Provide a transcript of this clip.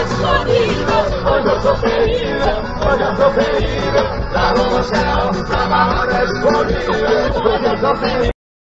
escondido, hoyo querido, hoyo querido, la rosa, la mano escondida, hoyo querido.